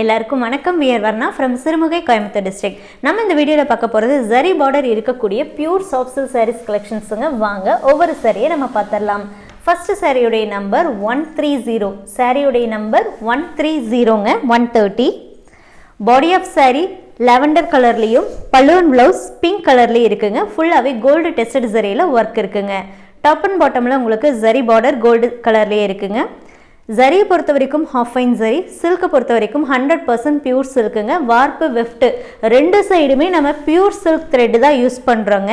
எல்லாருக்கும் வணக்கம். We are Varna from Sirumugai Coimbatore district நம்ம இந்த வீடியோவில் பார்க்க போகிறது ஜரி பார்டர் இருக்கக்கூடிய பியூர் சாஃப்ட் சில்க் சாரீஸ் கலெக்ஷன்ஸுங்க வாங்க ஒவ்வொரு சாரியை நம்ம பார்த்துடலாம். ஃபர்ஸ்ட் சாரியுடைய நம்பர் ஒன் த்ரீ ஜீரோ சாரியுடைய number one three ஜீரோங்க one thirty body of sari lavender கலர்லேயும் பலூன் ப்ளவுஸ் பிங்க் கலர்லேயும் இருக்குங்க. ஃபுல்லாகவே கோல்டு டெஸ்டட் ஜரியில் ஒர்க் இருக்குங்க. டாப் அண்ட் பாட்டமில் உங்களுக்கு ஜரி பார்டர் கோல்டு கலர்லேயே இருக்குங்க. ஜரியை பொறுத்த வரைக்கும் ஹாஃப் ஃபைன் ஜரி சில்க்கை பொறுத்த வரைக்கும் ஹண்ட்ரட் பர்சன்ட் பியூர் சில்க்குங்க வார்ப்பு வெஃப்ட்டு ரெண்டு சைடுமே நம்ம பியூர் சில்க் த்ரெட்டு தான் யூஸ் பண்ணுறோங்க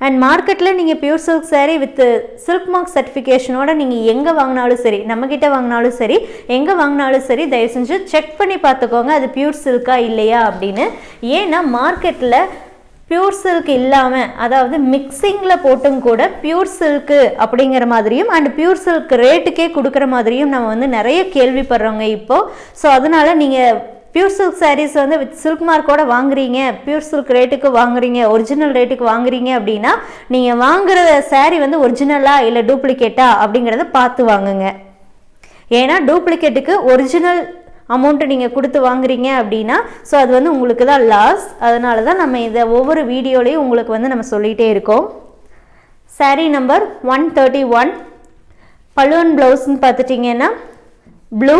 அண்ட் மார்க்கெட்டில் நீங்கள் pure silk sari with silk mark சர்டிஃபிகேஷனோட நீங்கள் எங்கே வாங்கினாலும் சரி நம்மக்கிட்ட வாங்கினாலும் சரி எங்கே வாங்கினாலும் சரி தயவு செஞ்சு செக் பண்ணி பார்த்துக்கோங்க அது பியூர் சில்கா இல்லையா அப்படின்னு. ஏன்னா மார்க்கெட்டில் பியூர் சில்க் இல்லாமல் அதாவது மிக்சிங்கில் போட்டும் கூட பியூர் சில்க்கு அப்படிங்கிற மாதிரியும் அண்ட் பியூர் சில்க் ரேட்டுக்கே கொடுக்குற மாதிரியும் நம்ம வந்து நிறைய கேள்விப்படுறோங்க இப்போது ஸோ அதனால் நீங்கள் பியூர் சில்க் சாரீஸ் வந்து வித் சில்க் மார்க்கோட வாங்குறீங்க பியூர் சில்க் ரேட்டுக்கு வாங்குறீங்க ஒரிஜினல் ரேட்டுக்கு வாங்குறீங்க அப்படின்னா நீங்கள் வாங்குற சாரீ வந்து ஒரிஜினலா இல்லை டூப்ளிகேட்டா அப்படிங்கிறத பார்த்து வாங்குங்க. ஏன்னா டூப்ளிகேட்டுக்கு ஒரிஜினல் அமௌண்ட்டு நீங்கள் கொடுத்து வாங்குறீங்க அப்படின்னா ஸோ அது வந்து உங்களுக்கு தான் லாஸ் அதனால தான் நம்ம இதை ஒவ்வொரு வீடியோலையும் உங்களுக்கு வந்து நம்ம சொல்லிகிட்டே இருக்கோம். Sari number one thirty one balloon ப்ளவுஸ்ன்னு பார்த்துட்டிங்கன்னா ப்ளூ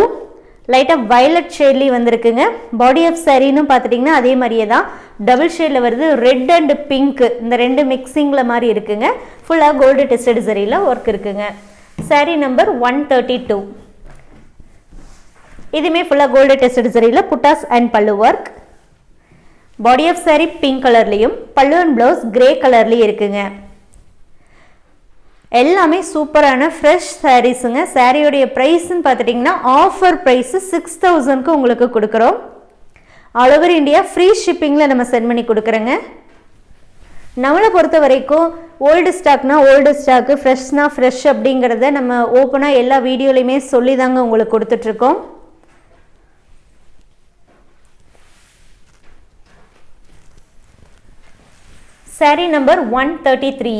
லைட்டாக வயலட் ஷேட்லேயும் வந்திருக்குங்க. பாடி ஆஃப் சாரின்னு பார்த்துட்டிங்கன்னா அதே மாதிரியே தான். டபுள் ஷேடில் வருது ரெட் அண்ட் பிங்க்கு இந்த ரெண்டு மிக்சிங்கில் மாதிரி இருக்குங்க. ஃபுல்லாக கோல்டு டெஸ்டட் சரியில் ஒர்க் இருக்குங்க. Sari number one thirty two இதுவுமே ஃபுல்லாக கோல்டு டெஸ்டட் சரியில் புட்டாஸ் and pallu work body of sari pink கலர்லேயும் பல்லு அண்ட் ப்ளவுஸ் கிரே கலர்லேயும் இருக்குங்க. எல்லாமே சூப்பரான ஃப்ரெஷ் சாரீஸுங்க சாரியோடைய ப்ரைஸ்ன்னு பார்த்துட்டிங்கன்னா ஆஃபர் ப்ரைஸு சிக்ஸ் தௌசண்ட்க்கு உங்களுக்கு கொடுக்குறோம். ஆல் ஓவர் இந்தியா ஃப்ரீ ஷிப்பிங்கில் நம்ம சென்ட் பண்ணி கொடுக்குறோங்க. நம்மளை பொறுத்த வரைக்கும் ஓல்டு ஸ்டாக்னா ஓல்டு ஸ்டாக்கு ஃப்ரெஷ்னா ஃப்ரெஷ் அப்படிங்கிறத நம்ம ஓப்பனாக எல்லா வீடியோலையுமே சொல்லி தாங்க உங்களுக்கு கொடுத்துட்ருக்கோம் sari number one thirty three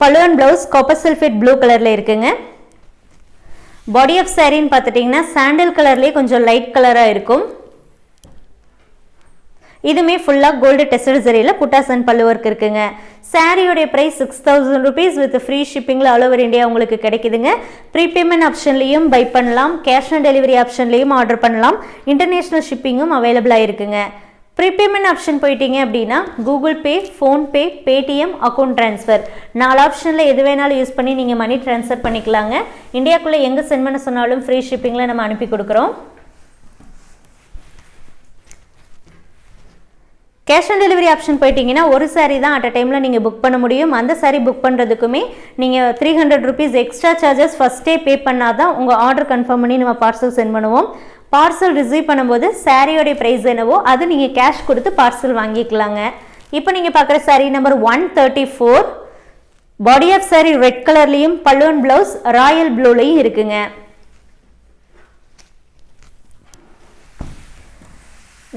பலுவன் blouse copper sulphate blue கலரில் இருக்குங்க. பாடி ஆஃப் சாரின்னு பார்த்துட்டிங்கன்னா சாண்டில் கலர்லேயே கொஞ்சம் லைட் கலராக இருக்கும். இதுவுமே ஃபுல்லாக கோல்டு டெஸ்டட் சரியில் புட்டாஸ் அண்ட் பல்லு ஒர்க் இருக்குங்க. சாரியோடைய price six thousand rupees with free ஷிப்பிங்கில் all over India உங்களுக்கு கிடைக்குதுங்க. ப்ரீபேமெண்ட் ஆப்ஷன்லேயும் பை பண்ணலாம். கேஷ் ஆன் டெலிவரி ஆப்ஷன்லேயும் ஆர்டர் பண்ணலாம். இன்டர்நேஷ்னல் ஷிப்பிங்கும் அவைலபிளாக இருக்குங்க. ப்ரீபேமெண்ட் ஆப்ஷன் போயிட்டீங்க அப்படின்னா Google Pay PhonePe Paytm account transfer நாலு ஆப்ஷனில் எது வேணாலும் யூஸ் பண்ணி நீங்கள் மணி ட்ரான்ஸ்ஃபர் பண்ணிக்கலாங்க. இந்தியாக்குள்ளே எங்கே சென்ட் பண்ண சொன்னாலும் ஃப்ரீ ஷிப்பிங்கில் நம்ம அனுப்பி கொடுக்குறோம். கேஷ் ஆன் டெலிவரி ஆப்ஷன் போயிட்டீங்கன்னா ஒரு சாரீ தான் அட் அ டைமில் நீங்கள் புக் பண்ண முடியும். அந்த சாரீ புக் பண்ணுறதுக்குமே நீங்கள் three hundred rupees extra charges ஃபஸ்ட்டே பே பண்ணால் தான் உங்கள் ஆர்டர் கன்ஃபார்ம் பண்ணி நம்ம பார்சல் சென்ட் பண்ணுவோம். பார்சல் ரிசீவ் பண்ணும்போது சாரியோடைய ப்ரைஸ் என்னவோ அது நீங்கள் கேஷ் கொடுத்து பார்சல் வாங்கிக்கலாங்க. இப்போ நீங்கள் பார்க்குற sari number one thirty four body of sari red கலர்லேயும் பல்லுவன் ப்ளவுஸ் ராயல் ப்ளூலையும் இருக்குங்க.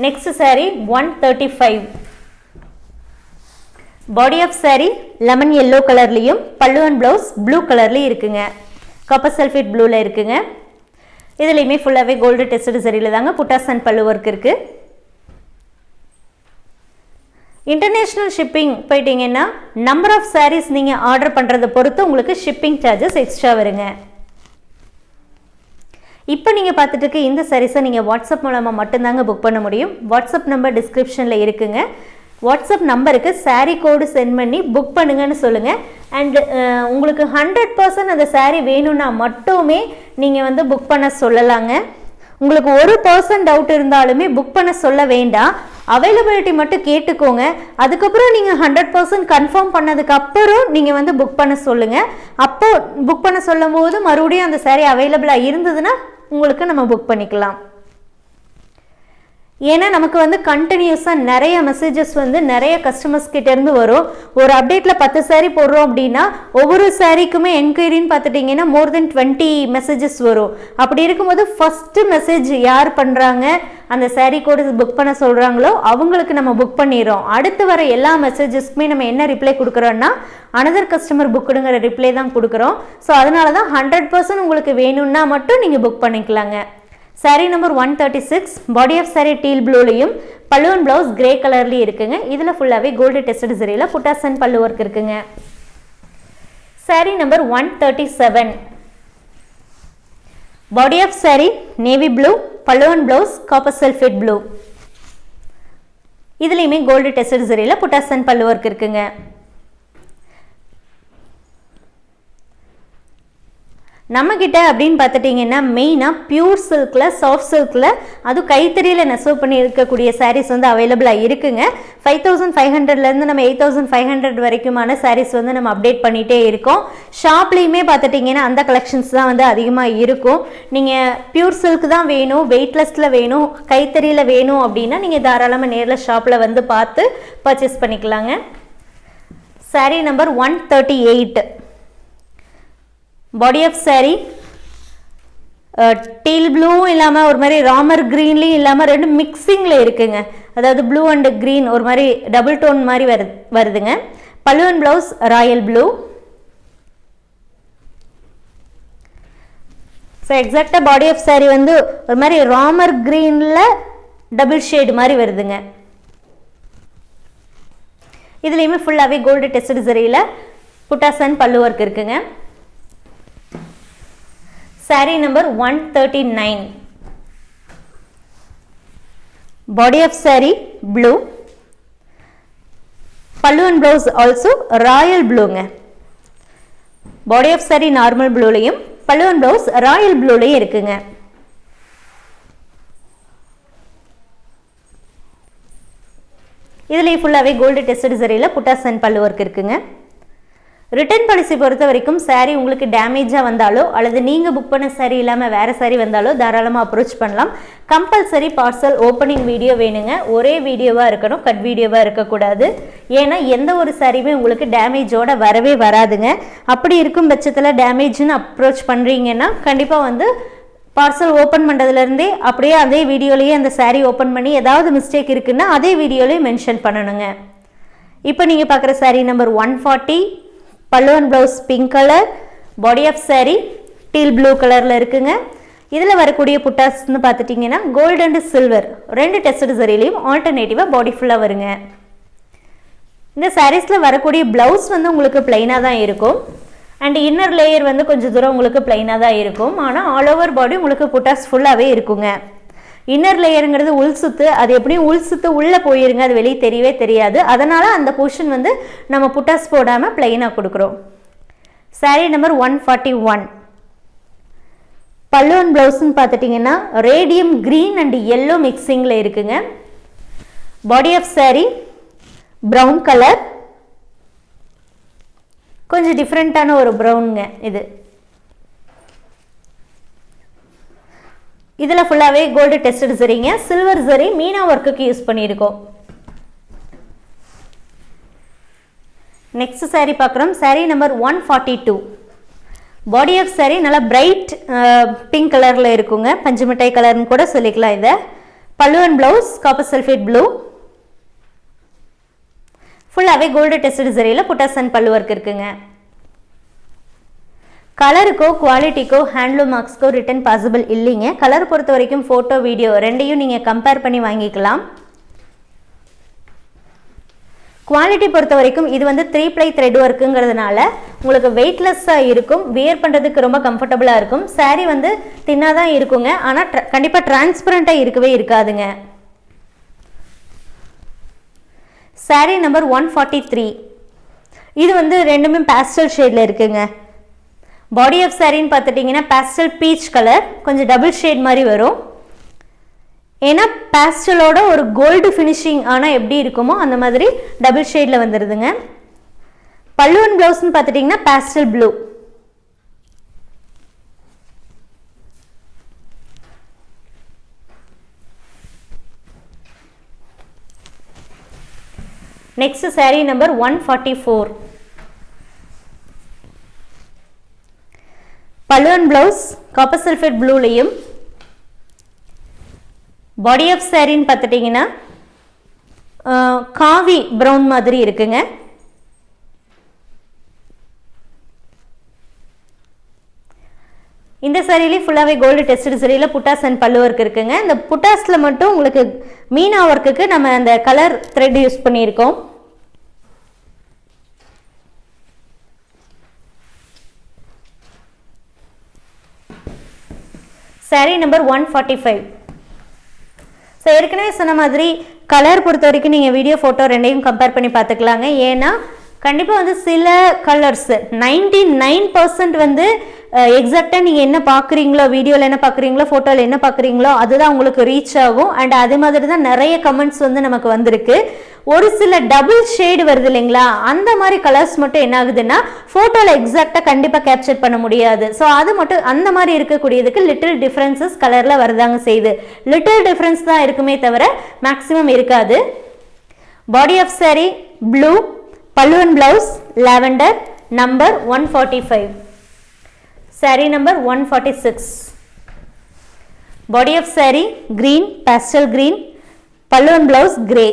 Next sari one thirty five body of sari lemon yellow கலர்லேயும் பல்லுவன் ப்ளவுஸ் ப்ளூ கலர்லேயும் இருக்குங்க. கப்பர் சல்ஃபேட் ப்ளூவில் இருக்குங்க. இதுலேயுமே ஃபுல்லாகவே கோல்டு டெஸ்டட் சரியில் தாங்க புட்டாஸ் அண்ட் பல்லு ஒர்க் இருக்குது இன்டர்நேஷ்னல் ஷிப்பிங் போயிட்டீங்கன்னா நம்பர் ஆஃப் சாரீஸ் நீங்கள் ஆர்டர் பண்ணுறதை பொறுத்து உங்களுக்கு ஷிப்பிங் சார்ஜஸ் எக்ஸ்ட்ரா வருங்க. இப்போ நீங்கள் பார்த்துட்டு இருக்க இந்த சாரீஸை நீங்கள் வாட்ஸ்அப் மூலமாக மட்டும்தாங்க புக் பண்ண முடியும். வாட்ஸ்அப் நம்பர் டிஸ்கிரிப்ஷனில் இருக்குங்க. வாட்ஸ்அப் நம்பருக்கு சாரீ கோடு சென்ட் பண்ணி புக் பண்ணுங்கன்னு சொல்லுங்கள் அண்டு uh, உங்களுக்கு ஹண்ட்ரட் பர்சன்ட் அந்த சாரீ வேணும்னா மட்டுமே நீங்கள் வந்து புக் பண்ண சொல்லலாங்க. உங்களுக்கு ஒரு பர்சன்ட் டவுட் இருந்தாலுமே புக் பண்ண சொல்ல வேண்டாம். அவைலபிலிட்டி மட்டும் கேட்டுக்கோங்க. அதுக்கப்புறம் நீங்கள் ஹண்ட்ரட் பர்சன்ட் கன்ஃபார்ம் பண்ணதுக்கப்புறம் நீங்கள் வந்து புக் பண்ண சொல்லுங்கள் அப்போ புக் பண்ண சொல்லும் போது மறுபடியும் அந்த சாரீ அவைலபிளாக இருந்ததுன்னா உங்களுக்கு நம்ம புக் பண்ணிக்கலாம். ஏன்னா நமக்கு வந்து கண்டினியூஸாக நிறைய மெசேஜஸ் வந்து நிறைய கஸ்டமர்ஸ் கிட்டேருந்து வரும். ஒரு அப்டேட்டில் பத்து சாரீ போடுறோம் அப்படின்னா ஒவ்வொரு சாரீக்குமே என்கொயரின்னு பார்த்துட்டிங்கன்னா மோர் தென் டுவெண்ட்டி மெசேஜஸ் வரும். அப்படி இருக்கும்போது ஃபஸ்ட்டு மெசேஜ் யார் பண்ணுறாங்க அந்த சாரீ கோடு புக் பண்ண சொல்கிறாங்களோ அவங்களுக்கு நம்ம புக் பண்ணிடுறோம். அடுத்து வர எல்லா மெசேஜஸ்க்குமே நம்ம என்ன ரிப்ளை கொடுக்குறோன்னா அனதர் கஸ்டமர் புக்குடுங்கிற ரிப்ளை தான் கொடுக்குறோம். ஸோ அதனால தான் ஹண்ட்ரட் பர்சன்ட் உங்களுக்கு வேணும்னா மட்டும் நீங்கள் புக் பண்ணிக்கலாங்க. Saree number one thirty six body of sari teal ப்ளூலையும் பல்லுவன் ப்ளவுஸ் கிரே கலர்லேயும் இருக்குங்க. இதில் ஃபுல்லாகவே கோல்டு டெஸ்டட் சரியில் புட்டாசன் பல்லு ஒர்க் இருக்குங்க. Saree number one thirty seven body of saree navy blue பல்லுவன் ப்ளவுஸ் காப்பர் சல்ஃபேட் ப்ளூ இதுலேயுமே கோல்டு டெஸ்டட் சரியில் புட்டாசன் பல்லு ஒர்க் இருக்குங்க. நம்மக்கிட்ட அப்படின்னு பார்த்துட்டிங்கன்னா மெயினாக பியூர் சில்கில் சாஃப்ட் சில்கில் அதுவும் கைத்தறியில் நெசவு பண்ணி இருக்கக்கூடிய சாரீஸ் வந்து அவைலபிளாக இருக்குங்க. ஃபைவ் தௌசண்ட் ஃபைவ் ஹண்ட்ரட்லேருந்து நம்ம எயிட் தௌசண்ட் ஃபைவ் ஹண்ட்ரட் வரைக்குமான சாரீஸ் வந்து நம்ம அப்டேட் பண்ணிகிட்டே இருக்கோம். ஷாப்லேயுமே பார்த்துட்டிங்கன்னா அந்த கலெக்ஷன்ஸ் தான் வந்து அதிகமாக இருக்கும். நீங்கள் பியூர் சில்க் தான் வேணும் வெயிட்லெஸ்ஸில் வேணும் கைத்தறியில் வேணும் அப்படின்னா நீங்கள் தாராளமாக நேரில் ஷாப்பில் வந்து பார்த்து பர்ச்சேஸ் பண்ணிக்கலாங்க. Sari number one thirty eight body of saree. Teal ப்ளூவும் இல்லாமல் ஒரு மாதிரி ராமர் க்ரீன்லேயும் இல்லாமல் ரெண்டு மிக்சிங்கில் இருக்குங்க. அதாவது ப்ளூ அண்டு க்ரீன் ஒரு மாதிரி டபுள் டோன் மாதிரி வரு வருதுங்க. பல்லுவன் ப்ளவுஸ் ராயல் ப்ளூ ஸோ எக்ஸாக்டாக பாடி ஆஃப் saree வந்து ஒரு மாதிரி ராமர் க்ரீனில் டபுள் ஷேடு மாதிரி வருதுங்க. இதுலேயுமே ஃபுல்லாகவே கோல்டு டெஸ்ட் சரியில் புட்டாசன் பல்லு ஒர்க் இருக்குங்க. Saree number 139 body of saree blue pallu and blouse also royal blue ங்க body of saree normal blueலையும் pallu and blouse royal blueலையும் இருக்குங்க இதுலேயும் ஃபுல்லாகவே கோல்டு டெஸ்டட் சரியில் புட்டாசன் பல்லு ஒர்க் இருக்குங்க ரிட்டர்ன் பாலிசி பொறுத்த வரைக்கும் சாரீ உங்களுக்கு டேமேஜாக வந்தாலோ அல்லது நீங்கள் புக் பண்ண சாரீ இல்லாமல் வேறு சாரீ வந்தாலோ தாராளமாக அப்ரோச் பண்ணலாம். கம்பல்சரி பார்சல் ஓப்பனிங் வீடியோ வேணுங்க. ஒரே வீடியோவாக இருக்கணும் கட் வீடியோவாக இருக்கக்கூடாது. ஏன்னா எந்த ஒரு சாரியுமே உங்களுக்கு டேமேஜோட வரவே வராதுங்க. அப்படி இருக்கும் பட்சத்தில் டேமேஜ்னு அப்ரோச் பண்ணுறீங்கன்னா கண்டிப்பாக வந்து பார்சல் ஓப்பன் பண்ணுறதுலேருந்தே அப்படியே அதே வீடியோலேயே அந்த சாரீ ஓப்பன் பண்ணி ஏதாவது மிஸ்டேக் இருக்குன்னா அதே வீடியோலேயே மென்ஷன் பண்ணணுங்க. இப்போ நீங்கள் பார்க்குற சாரீ நம்பர் ஒன் ஃபார்ட்டி பல்லுவன் blouse pink colour body of sari teal blue கலரில் இருக்குங்க. இதில் வரக்கூடிய புட்டாஸ்ன்னு பார்த்துட்டிங்கன்னா கோல்டு அண்ட் சில்வர் ரெண்டு டெஸ்ட் சரிலையும் ஆல்டர்னேட்டிவாக பாடி ஃபுல்லாக வருங்க. இந்த சாரீஸில் வரக்கூடிய ப்ளவுஸ் வந்து உங்களுக்கு பிளைனாக தான் இருக்கும். அண்ட் இன்னர் லேயர் வந்து கொஞ்சம் தூரம் உங்களுக்கு பிளைனாக தான் இருக்கும். ஆனால் ஆல் ஓவர் பாடி உங்களுக்கு புட்டாஸ் ஃபுல்லாகவே இருக்குங்க. இன்னர் லேயருங்கிறது உள் சுத்து. அது எப்படியும் உள் சுத்து உள்ளே போயிருங்க. அது வெளியே தெரியவே தெரியாது. அதனால் அந்த போர்ஷன் வந்து நம்ம புட்டாஸ் போடாமல் பிளெயினாக கொடுக்குறோம். Sari number one forty one பல்லுவன் ப்ளவுஸ்ன்னு பார்த்துட்டிங்கன்னா ரேடியம் க்ரீன் அண்ட் எல்லோ மிக்சிங்கில் இருக்குங்க. Body of sari brown colour கொஞ்சம் டிஃப்ரெண்ட்டான ஒரு ப்ரௌனுங்க இது. இதில் ஃபுல்லாகவே கோல்டு டெஸ்டட் சரிங்க சில்வர் சரி மீனா ஒர்க்குக்கு யூஸ் பண்ணியிருக்கோம். நெக்ஸ்ட் சாரீ பார்க்குறோம். Sari number one forty two body of sari நல்லா பிரைட் பிங்க் கலரில் இருக்குங்க. பஞ்சு மிட்டாய் கலர்னு கூட சொல்லிக்கலாம் இதை. பல்லுவன் ப்ளவுஸ் காப்பர் சல்ஃபேட் ப்ளூ ஃபுல்லாகவே கோல்டு டெஸ்டட் சரியில் புட்டாசன் பல்லு ஒர்க் இருக்குங்க. கலருக்கோ குவாலிட்டிக்கோ ஹேண்ட்லூம் மார்க்ஸ்க்கோ ரிட்டன் பாசிபிள் இல்லைங்க. கலர் பொறுத்த வரைக்கும் ஃபோட்டோ வீடியோ ரெண்டையும் நீங்கள் கம்பேர் பண்ணி வாங்கிக்கலாம். குவாலிட்டி பொறுத்த வரைக்கும் இது வந்து த்ரீ ப்ளை த்ரெட் ஒர்க்குங்கிறதுனால உங்களுக்கு வெயிட்லெஸ்ஸாக இருக்கும். வியர் பண்ணுறதுக்கு ரொம்ப கம்ஃபர்டபுளாக இருக்கும். சாரீ வந்து தின்னாக தான் இருக்குங்க. ஆனால் ட்ர கண்டிப்பாக டிரான்ஸ்பரண்ட்டாக இருக்கவே இருக்காதுங்க. Sari number one forty three இது வந்து ரெண்டுமே பேஸ்டல் ஷேடில் இருக்குங்க. பாடி ஆஃப் சாரின்னு பார்த்துட்டிங்கன்னா பேஸ்டல் பீச் கலர் கொஞ்சம் டபுள் ஷேட் மாதிரி வரும். ஏன்னா பேஸ்டலோட ஒரு கோல்டு ஃபினிஷிங் ஆனால் எப்படி இருக்குமோ அந்த மாதிரி டபுள் ஷேடில் வந்துடுதுங்க பல்லுவன் ப்ளவுஸ்னு பார்த்துட்டிங்கன்னா pastel blue next sari number one forty four balloon blouse copper sulphate ப்ளூலையும் பாடி ஆஃப் சாரின்னு பார்த்துட்டிங்கன்னா காவி ப்ரௌன் மாதிரி இருக்குங்க. இந்த சரியிலே ஃபுல்லாகவே கோல்டு டெஸ்ட் சரியில் புட்டாஸ் அண்ட் பல்லு ஒர்க் இருக்குங்க. இந்த புட்டாஸில் மட்டும் உங்களுக்கு மீனா ஒர்க்குக்கு நம்ம அந்த கலர் த்ரெட் யூஸ் பண்ணியிருக்கோம். Sari number one forty five so ஏற்கனவே சொன்ன மாதிரி கலர் பொறுத்த வரைக்கும் நீங்கள் வீடியோ ஃபோட்டோ ரெண்டையும் கம்பேர் பண்ணி பார்த்துக்கலாங்க. ஏன்னா கண்டிப்பாக வந்து சில கலர்ஸ் நைன்டி நைன் பர்சன்ட் வந்து எக்ஸாக்டாக நீங்கள் என்ன பார்க்குறீங்களோ வீடியோவில் என்ன பார்க்குறீங்களோ ஃபோட்டோவில் என்ன பார்க்குறீங்களோ அதுதான் உங்களுக்கு ரீச் ஆகும். அண்ட் அதே மாதிரி தான் நிறைய கமெண்ட்ஸ் வந்து நமக்கு வந்திருக்கு. ஒரு சில டபுள் ஷேடு வருது இல்லைங்களா? அந்த மாதிரி கலர்ஸ் மட்டும் என்ன ஆகுதுன்னா ஃபோட்டோவில் எக்ஸாக்டாக கண்டிப்பாக கேப்சர் பண்ண முடியாது. ஸோ அது மட்டும் அந்த மாதிரி இருக்கக்கூடியதுக்கு லிட்டில் டிஃப்ரென்சஸ் கலரில் வருதாங்க செய்யுது. லிட்டில் டிஃப்ரென்ஸ் தான் இருக்குமே தவிர மேக்ஸிமம் இருக்காது. பாடி ஆஃப் சாரி ப்ளூ பல்லுவன் blouse lavender number one forty five sari number one forty six body of sari green pastel green பல்லுவன் பிளவுஸ் கிரே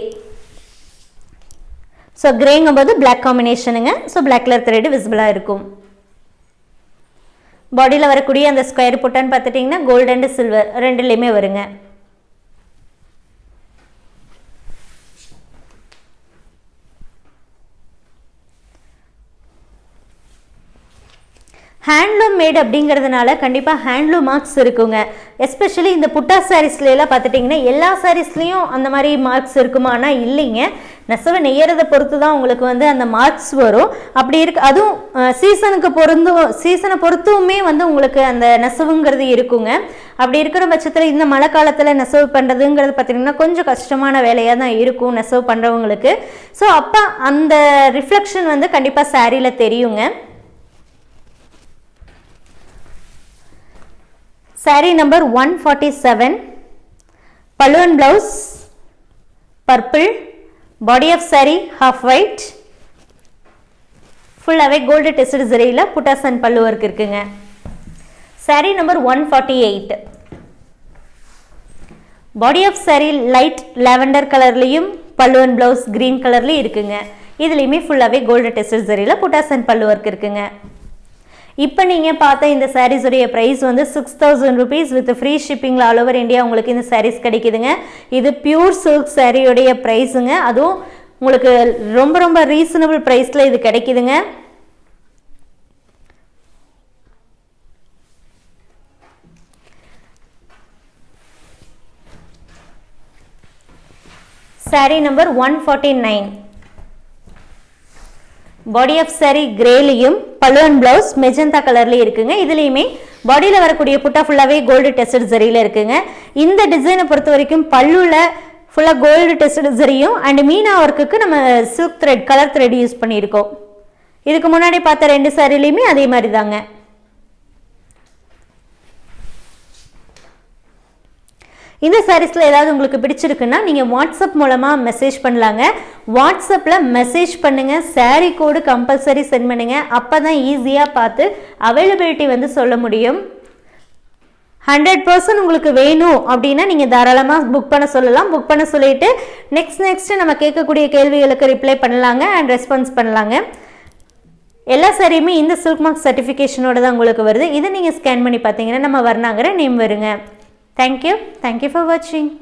ஸோ கிரேங்கும்போது பிளாக் காம்பினேஷனுங்க ஸோ பிளாக் கலர் த்ரெட் விசிபிளாக இருக்கும். பாடியில் வரக்கூடிய அந்த ஸ்கொயர் புட்டான்னு பார்த்துட்டிங்கன்னா கோல்டு அண்டு சில்வர் ரெண்டுலேயுமே வருங்க. ஹேண்ட்லூம் மேட் அப்படிங்கிறதுனால கண்டிப்பாக ஹேண்ட்லூம் மார்க்ஸ் இருக்குங்க. எஸ்பெஷலி இந்த புட்டா சாரீஸ்லாம் பார்த்துட்டிங்கன்னா எல்லா சாரீஸ்லேயும் அந்த மாதிரி மார்க்ஸ் இருக்குமானா இல்லைங்க. நெசவை நெய்யறதை பொறுத்து தான் உங்களுக்கு வந்து அந்த மார்க்ஸ் வரும். அப்படி இருக்கு அதுவும் சீசனுக்கு பொருந்தும் சீசனை பொறுத்துமே வந்து உங்களுக்கு அந்த நெசவுங்கிறது இருக்குங்க. அப்படி இருக்கிற பட்சத்தில் இந்த மழை காலத்தில் நெசவு பண்ணுறதுங்கிறது பார்த்திங்கன்னா கொஞ்சம் கஷ்டமான வேலையாக தான் இருக்கும் நெசவு பண்ணுறவங்களுக்கு ஸோ அப்போ அந்த ரிஃப்ளெக்ஷன் வந்து கண்டிப்பாக சாரியில் தெரியுங்க. Saree number 147 palloon blouse purple. Body of saree half white ஃபுல்லாகவே கோல்டு டெஸ்ட் சரியில் புட்டாஸ் அண்ட் பல்லு ஒர்க் இருக்குங்க. Saree number one forty eight body of saree light lavender கலர்லேயும் பல்லு அண்ட் ப்ளவுஸ் க்ரீன் கலர்லேயும் இருக்குங்க. இதுலேயுமே ஃபுல்லாகவே கோல்டு டெஸ்ட் சரியில் புட்டாஸ் அண்ட் பல்லு ஒர்க் இருக்குங்க. இப்போ நீங்கள் பார்த்த இந்த சாரீஸுடைய ப்ரைஸ் வந்து six thousand rupees with free ஷிப்பிங்கில் all over India உங்களுக்கு இந்த சாரீஸ் கிடைக்குதுங்க. இது பியூர் சில்க் சாரியுடைய ப்ரைஸுங்க அதுவும் உங்களுக்கு ரொம்ப ரொம்ப ரீசனபிள் ப்ரைஸில் இது கிடைக்குதுங்க. Sari number one forty nine body of sari கிரேலையும் பல்லுவன் பிளவுஸ் மெஜந்தா கலர்லேயும் இருக்குங்க. இதுலேயுமே பாடியில் வரக்கூடிய புட்டா ஃபுல்லாகவே கோல்டு டெஸ்டட் ஜரியில் இருக்குங்க. இந்த டிசைனை பொறுத்த வரைக்கும் பல்லுல ஃபுல்லாக கோல்டு டெஸ்டட் சரியும் அண்ட் மீனா ஒர்க்குக்கு நம்ம silk thread colour thread use பண்ணியிருக்கோம். இதுக்கு முன்னாடி பார்த்த ரெண்டு சாரிலையுமே அதே மாதிரி தாங்க. இந்த சாரீஸில் ஏதாவது உங்களுக்கு பிடிச்சிருக்குன்னா நீங்கள் வாட்ஸ்அப் மூலமாக மெசேஜ் பண்ணலாங்க. வாட்ஸ்அப்பில் மெசேஜ் பண்ணுங்கள் சாரீ கோடு கம்பல்சரி சென்ட் பண்ணுங்கள் அப்போ தான் ஈஸியாக பார்த்து அவைலபிலிட்டி வந்து சொல்ல முடியும். ஹண்ட்ரட் பர்சன்ட் உங்களுக்கு வேணும் அப்படின்னா நீங்கள் தாராளமாக புக் பண்ண சொல்லலாம். புக் பண்ண சொல்லிட்டு நெக்ஸ்ட் நெக்ஸ்ட் நம்ம கேட்கக்கூடிய கேள்விகளுக்கு ரிப்ளை பண்ணலாங்க அண்ட் ரெஸ்பான்ஸ் பண்ணலாங்க. எல்லா சாரியுமே இந்த சில்க் மார்க் சர்டிஃபிகேஷனோட தான் உங்களுக்கு வருது. இதை நீங்கள் ஸ்கேன் பண்ணி பார்த்தீங்கன்னா நம்ம வர்ணாங்கிற நேம் வருங்க. Thank you. Thank you for watching.